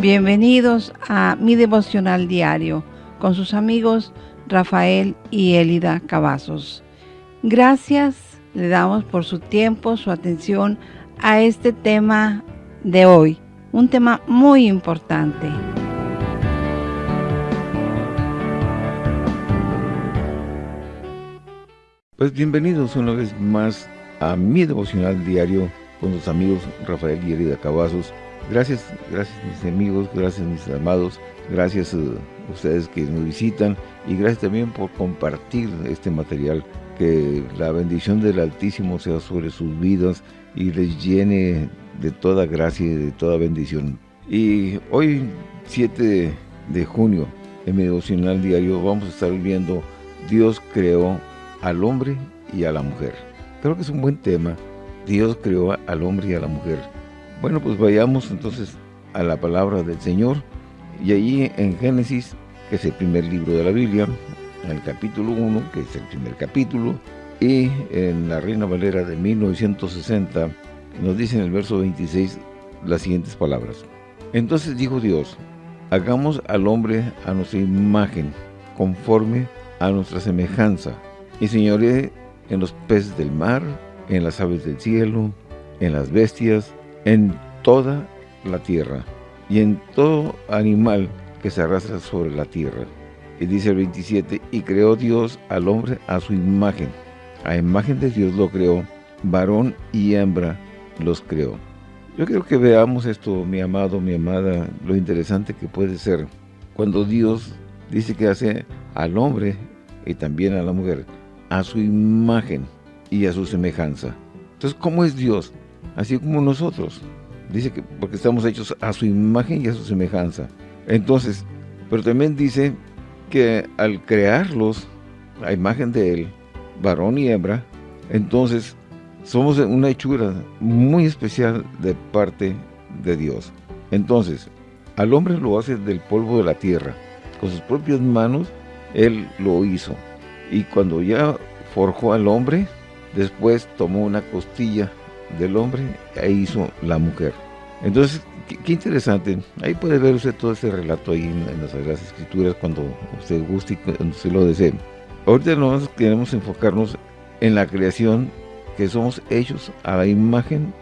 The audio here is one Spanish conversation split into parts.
Bienvenidos a mi devocional diario con sus amigos Rafael y Elida Cavazos. Gracias le damos por su tiempo, su atención a este tema de hoy, un tema muy importante. Pues bienvenidos una vez más a mi devocional diario con sus amigos Rafael y Elida Cavazos. Gracias, gracias mis amigos, gracias mis amados, gracias a ustedes que nos visitan y gracias también por compartir este material. Que la bendición del Altísimo sea sobre sus vidas y les llene de toda gracia y de toda bendición. Y hoy, 7 de junio, en mi devocional diario, vamos a estar viendo Dios creó al hombre y a la mujer. Creo que es un buen tema. Dios creó al hombre y a la mujer. Bueno, pues vayamos entonces a la palabra del Señor. Y allí en Génesis, que es el primer libro de la Biblia, en el capítulo 1, que es el primer capítulo, y en la Reina Valera de 1960, nos dice en el verso 26 las siguientes palabras. Entonces dijo Dios, hagamos al hombre a nuestra imagen, conforme a nuestra semejanza, y señoré en los peces del mar, en las aves del cielo, en las bestias, en toda la tierra, y en todo animal que se arrastra sobre la tierra. Y dice el 27, y creó Dios al hombre a su imagen. A imagen de Dios lo creó, varón y hembra los creó. Yo quiero que veamos esto, mi amado, mi amada, lo interesante que puede ser cuando Dios dice que hace al hombre y también a la mujer a su imagen y a su semejanza. Entonces, ¿cómo es Dios? Así como nosotros. Dice que porque estamos hechos a su imagen y a su semejanza. Entonces, pero también dice que al crearlos a imagen de Él, varón y hembra, entonces somos una hechura muy especial de parte de Dios. Entonces, al hombre lo hace del polvo de la tierra. Con sus propias manos, Él lo hizo. Y cuando ya forjó al hombre, después tomó una costilla del hombre e hizo la mujer. Entonces, qué, interesante. Ahí puede ver usted todo ese relato ahí en, las Sagradas Escrituras cuando usted guste y cuando usted lo desee. Ahorita nosotros queremos enfocarnos en la creación que somos hechos a la imagen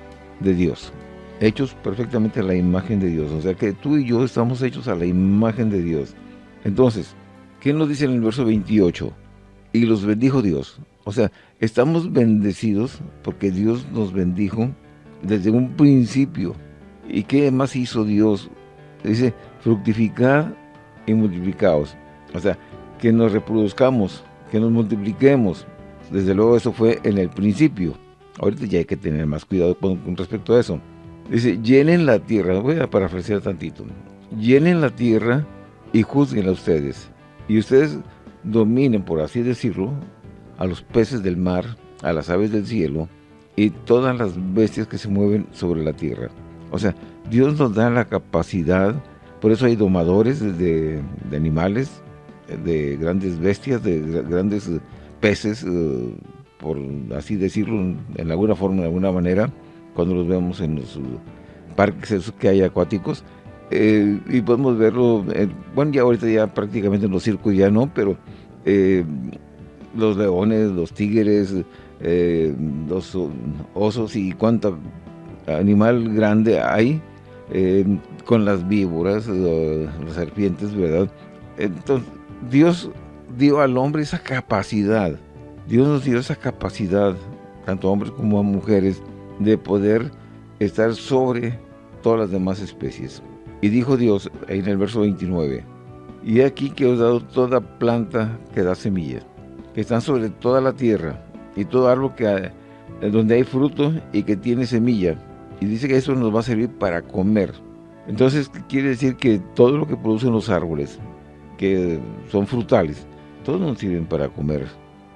de Dios. Hechos perfectamente a la imagen de Dios. O sea que tú y yo estamos hechos a la imagen de Dios. Entonces, ¿qué nos dice en el verso 28? y los bendijo Dios. O sea, estamos bendecidos porque Dios nos bendijo desde un principio. ¿Y qué más hizo Dios? Dice, fructificad y multiplicaos. O sea, que nos reproduzcamos, que nos multipliquemos. Desde luego eso fue en el principio. Ahorita ya hay que tener más cuidado con, respecto a eso. Dice, llenen la tierra, voy a parafrasear tantito. Llenen la tierra y juzguen a ustedes. Y ustedes dominen, por así decirlo, a los peces del mar, a las aves del cielo y todas las bestias que se mueven sobre la tierra. O sea, Dios nos da la capacidad, por eso hay domadores de, animales, de grandes bestias, de grandes peces, eh, por así decirlo, en alguna forma, de alguna manera, cuando los vemos en los parques que hay acuáticos, eh, y podemos verlo, bueno, ya ahorita ya prácticamente en los circos ya no, pero eh, los leones, los tigres, eh, los osos y cuánto animal grande hay, con las víboras, las serpientes, ¿verdad? Entonces, Dios dio al hombre esa capacidad, Dios nos dio esa capacidad, tanto a hombres como a mujeres, de poder estar sobre todas las demás especies. Y dijo Dios, en el verso 29, Y aquí que os he dado toda planta que da semilla, que están sobre toda la tierra, y todo árbol que donde hay fruto y que tiene semilla. Y dice que eso nos va a servir para comer. Entonces quiere decir que todo lo que producen los árboles, que son frutales, todos nos sirven para comer.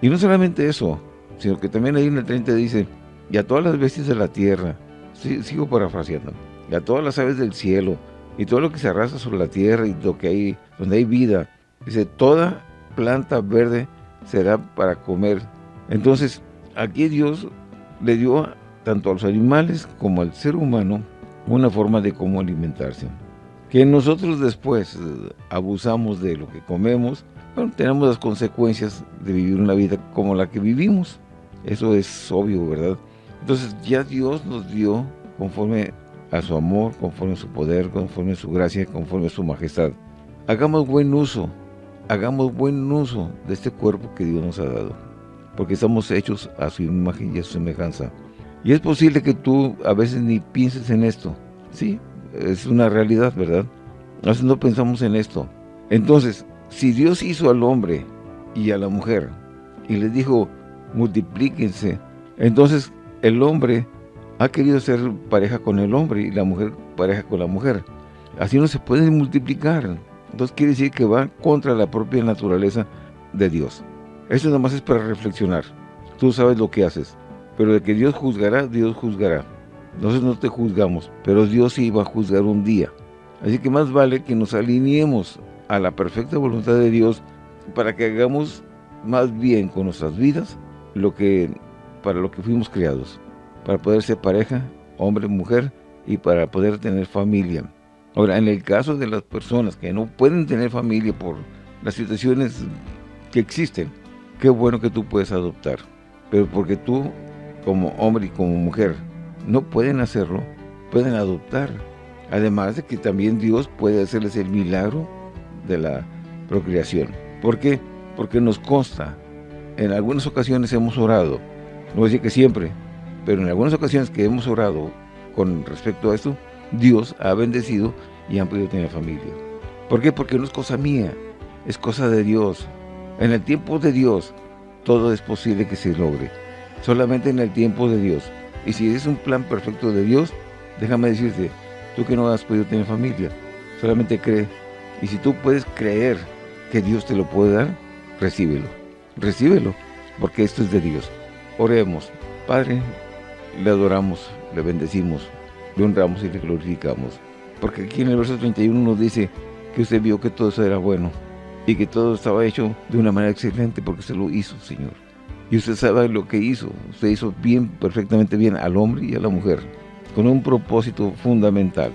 Y no solamente eso, sino que también ahí en el 30 dice, y a todas las bestias de la tierra, sigo parafraseando, y a todas las aves del cielo, y todo lo que se arrastra sobre la tierra y lo que hay, donde hay vida. Dice, toda planta verde será para comer. Entonces, aquí Dios le dio tanto a los animales como al ser humano una forma de cómo alimentarse. que nosotros después eh, abusamos de lo que comemos, bueno, tenemos las consecuencias de vivir una vida como la que vivimos. Eso es obvio, ¿verdad? Entonces ya Dios nos dio conforme a su amor, conforme a su poder, conforme a su gracia, conforme a su majestad. Hagamos buen uso, hagamos buen uso de este cuerpo que Dios nos ha dado, porque estamos hechos a su imagen y a su semejanza. Y es posible que tú a veces ni pienses en esto, ¿sí? es una realidad, ¿verdad? A veces no pensamos en esto. Entonces, si Dios hizo al hombre y a la mujer y les dijo, multiplíquense, entonces el hombre ha querido ser pareja con el hombre y la mujer pareja con la mujer. Así no se puede multiplicar. Entonces quiere decir que va contra la propia naturaleza de Dios. Eso nada más es para reflexionar. Tú sabes lo que haces. Pero de que Dios juzgará, Dios juzgará. Nosotros no te juzgamos, pero Dios sí va a juzgar un día. Así que más vale que nos alineemos a la perfecta voluntad de Dios para que hagamos más bien con nuestras vidas lo que para lo que fuimos creados, para poder ser pareja, hombre, mujer y para poder tener familia. Ahora, en el caso de las personas que no pueden tener familia por las situaciones que existen, qué bueno que tú puedes adoptar. Pero porque tú, como hombre y como mujer, no pueden hacerlo, pueden adoptar. Además de que también Dios puede hacerles el milagro de la procreación. ¿Por qué? Porque nos consta, en algunas ocasiones hemos orado, no voy a decir que siempre, pero en algunas ocasiones que hemos orado con respecto a esto, Dios ha bendecido y han podido tener familia. ¿Por qué? Porque no es cosa mía, es cosa de Dios. En el tiempo de Dios, todo es posible que se logre. Solamente en el tiempo de Dios. Y si es un plan perfecto de Dios, déjame decirte, tú que no has podido tener familia, solamente cree. Y si tú puedes creer que Dios te lo puede dar, recíbelo. Recíbelo, porque esto es de Dios. Oremos. Padre, le adoramos, le bendecimos, honramos y le glorificamos. Porque aquí en el verso 31 nos dice que usted vio que todo eso era bueno y que todo estaba hecho de una manera excelente porque se lo hizo, Señor. Y usted sabe lo que hizo. Usted hizo bien, perfectamente bien al hombre y a la mujer, con un propósito fundamental.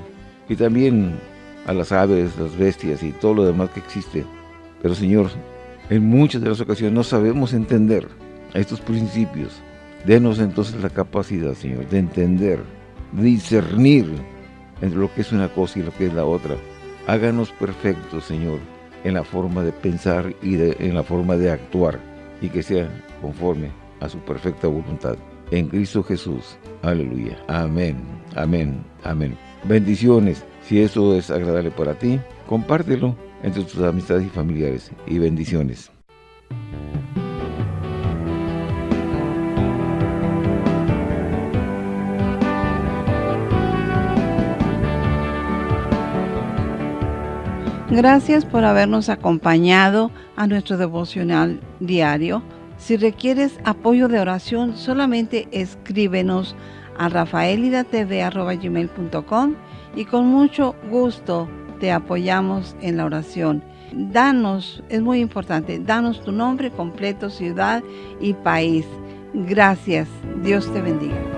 Y también a las aves, las bestias y todo lo demás que existe. Pero Señor, en muchas de las ocasiones no sabemos entender estos principios. Denos entonces la capacidad, Señor, de entender, de discernir entre lo que es una cosa y lo que es la otra. Háganos perfectos, Señor, en la forma de pensar y en la forma de actuar y que sea conforme a su perfecta voluntad. En Cristo Jesús. Aleluya. Amén. Amén. Amén. Bendiciones. Si eso es agradable para ti, compártelo entre tus amistades y familiares. Y bendiciones. Gracias por habernos acompañado a nuestro devocional diario. Si requieres apoyo de oración, solamente escríbenos a rafaelidatv.com y con mucho gusto te apoyamos en la oración. Danos, es muy importante, danos tu nombre completo, ciudad y país. Gracias. Dios te bendiga.